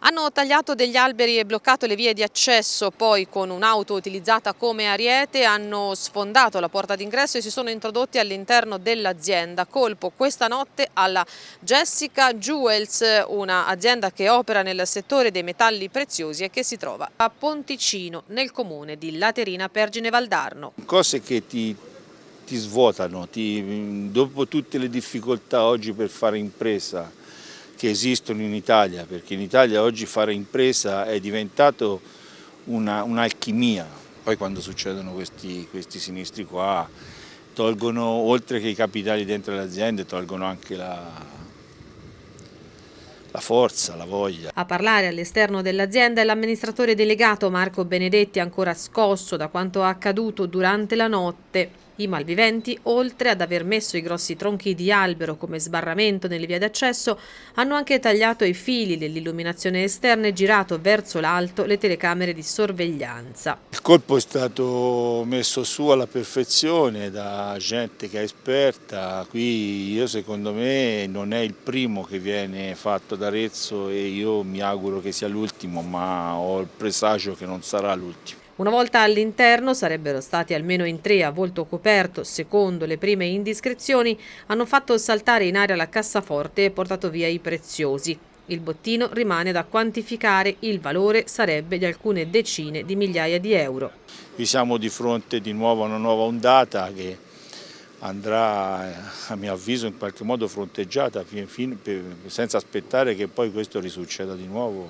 Hanno tagliato degli alberi e bloccato le vie di accesso, poi con un'auto utilizzata come ariete hanno sfondato la porta d'ingresso e si sono introdotti all'interno dell'azienda. Colpo questa notte alla Jessica Jewels, un'azienda che opera nel settore dei metalli preziosi e che si trova a Ponticino, nel comune di Laterina Pergine Valdarno. Cose che ti, ti svuotano, ti, dopo tutte le difficoltà oggi per fare impresa, che esistono in Italia, perché in Italia oggi fare impresa è diventato un'alchimia. Un Poi quando succedono questi, questi, sinistri qua, tolgono, oltre che i capitali dentro le aziende, tolgono anche la, la forza, la voglia. A parlare all'esterno dell'azienda è l'amministratore delegato Marco Benedetti, ancora scosso da quanto accaduto durante la notte. I malviventi, oltre ad aver messo i grossi tronchi di albero come sbarramento nelle vie d'accesso, hanno anche tagliato i fili dell'illuminazione esterna e girato verso l'alto le telecamere di sorveglianza. Il colpo è stato messo su alla perfezione da gente che è esperta, qui io secondo me non è il primo che viene fatto da Arezzo e io mi auguro che sia l'ultimo, ma ho il presagio che non sarà l'ultimo. Una volta all'interno sarebbero stati almeno in tre a volto coperto, secondo le prime indiscrezioni, hanno fatto saltare in aria la cassaforte e portato via i preziosi. Il bottino rimane da quantificare, il valore sarebbe di alcune decine di migliaia di euro. Qui siamo di fronte di nuovo a una nuova ondata che andrà a mio avviso in qualche modo fronteggiata senza aspettare che poi questo risucceda di nuovo.